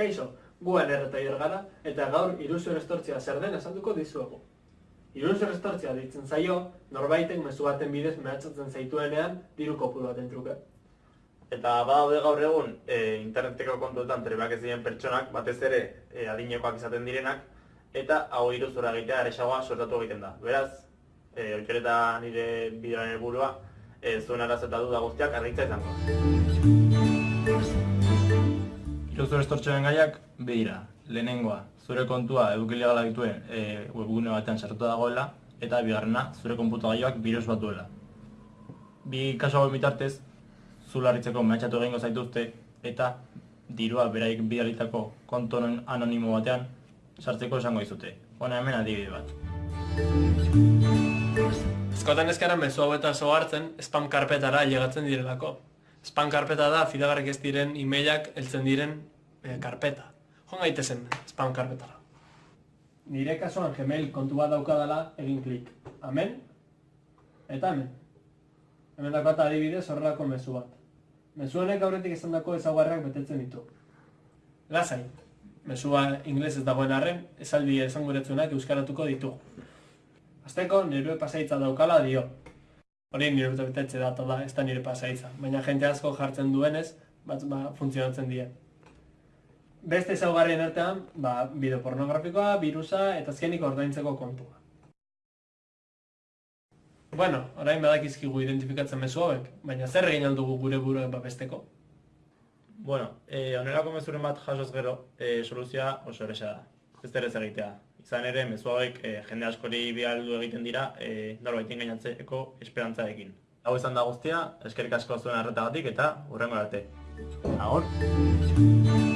Kaixo, guan erreta gara eta gaur iruzio estortzia zer den esanduko dizuegu. Iruzio estortzia ditzen zaio, norbaitek mezu baten bidez mehatzatzen zaituenean diru kopuru baten truke. Eta badaude gaur egun e, interneteko kontuetan trebak ez diren pertsonak, batez ere e, adinekoak izaten direnak, eta hau iruzura egitea eresagoa sortatu egiten da. Beraz, e, oikereta nire bideoaren helburua, e, zuen arazeta duda guztiak argitza izango. Iruzur estortxoen gaiak behira. Lehenengoa, zure kontua edukilegala dituen e, webgune batean sartuta dagoela, eta bigarrena, zure konputagailoak virus bat duela. Bi kasu hau bitartez, zularritzeko mehatxatu egingo zaituzte, eta dirua beraik bidalitako konto anonimo batean sartzeko esango izute. Hona hemen adibide bat. Eskotan ezkara mezu hau eta hartzen spam karpetara llegatzen direlako. Spam karpeta da fidagarrik ez diren emailak heltzen diren e, karpeta. Joan gaitezen spam karpetara. Nire kasuan Gmail kontu bat daukadala egin klik. Amen? Eta hemen. Hemen dakota adibidez horrelako mezu bat. Mezu honek aurretik izan dako ezaugarrak betetzen ditu. Lasai. Mezua inglez ez dagoen arren, esaldi esanguretzunak euskaratuko ditu. Azteko nire pasaitza daukala dio. Hori nire betetze data da, ez da nire pasaitza. Baina jente asko jartzen duenez, bat ba, funtzionatzen die. Beste ezaugarrien artean, ba, bideo pornografikoa, virusa eta azkenik ordaintzeko kontua. Bueno, orain badakizkigu identifikatzen mezu hauek, baina zer egin aldugu gure buruen babesteko? Bueno, eh, onelako mezuren bat jasoz gero, eh, soluzioa oso eresa da. Ez ez egitea. Izan ere, mezu hauek eh, jende askori bialdu egiten dira, eh, norbaitin gainatzeko esperantzarekin. Hau izan da guztia, eskerik asko zuen arretagatik eta hurrengo arte. Agor!